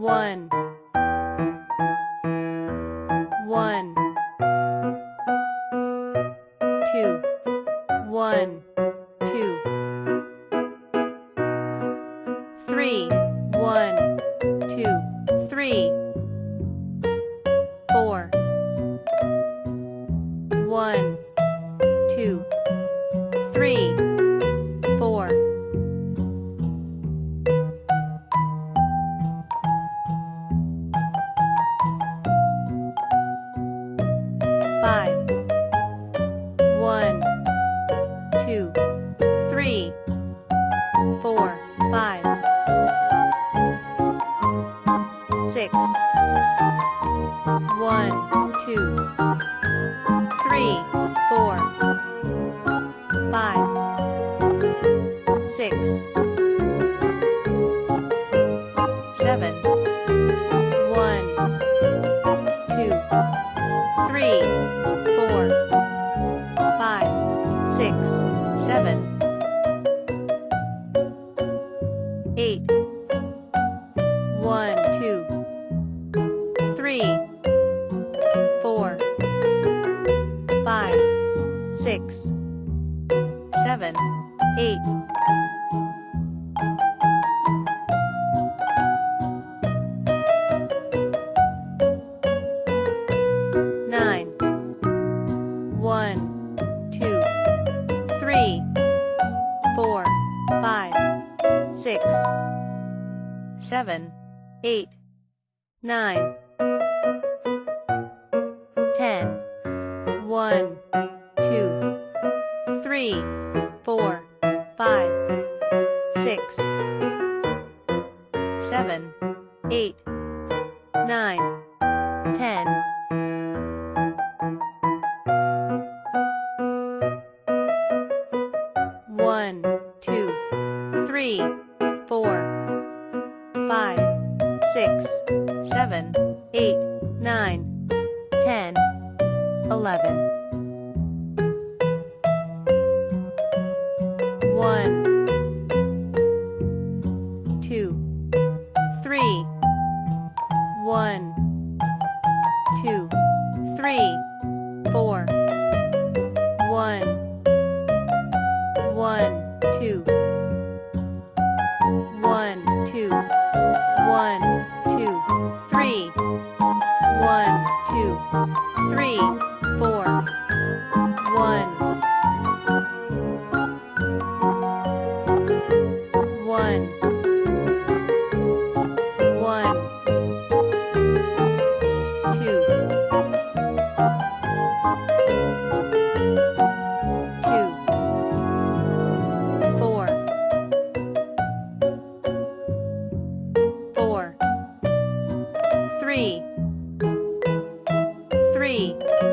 one, one, two, one, two, three, one, two, three, four, one, two, six, one, two, three, four, five, six, seven, one, two, three, four, five, six, seven, eight, six, seven, eight. nine, one, two, three, four, five, six, seven, eight, nine, ten, one, six, seven, eight, nine, ten. One, two, three, four, five, six, seven, eight, nine, ten, eleven. One, three, four, one, one, two, one, two, one. three, three.